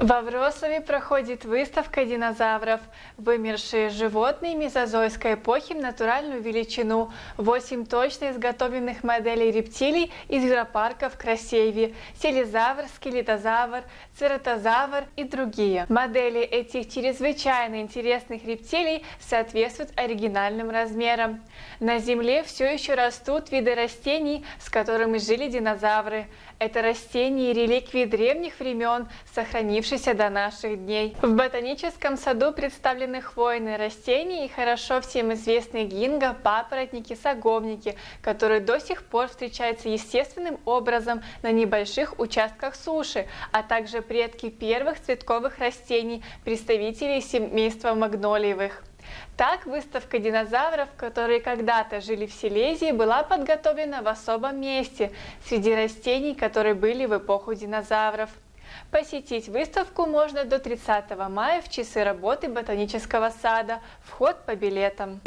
Во Вроцлаве проходит выставка динозавров. Вымершие животные мезозойской эпохи в натуральную величину. Восемь точно изготовленных моделей рептилий из зверопарка в Красееве. Селезавр, скелетозавр, цератозавр и другие. Модели этих чрезвычайно интересных рептилий соответствуют оригинальным размерам. На Земле все еще растут виды растений, с которыми жили динозавры. Это растения и реликвии древних времен, сохранившиеся до наших дней. В ботаническом саду представлены хвойные растения и хорошо всем известные гинго, папоротники, саговники, которые до сих пор встречаются естественным образом на небольших участках суши, а также предки первых цветковых растений, представителей семейства магнолиевых. Так, выставка динозавров, которые когда-то жили в Силезии, была подготовлена в особом месте, среди растений, которые были в эпоху динозавров. Посетить выставку можно до 30 мая в часы работы ботанического сада. Вход по билетам.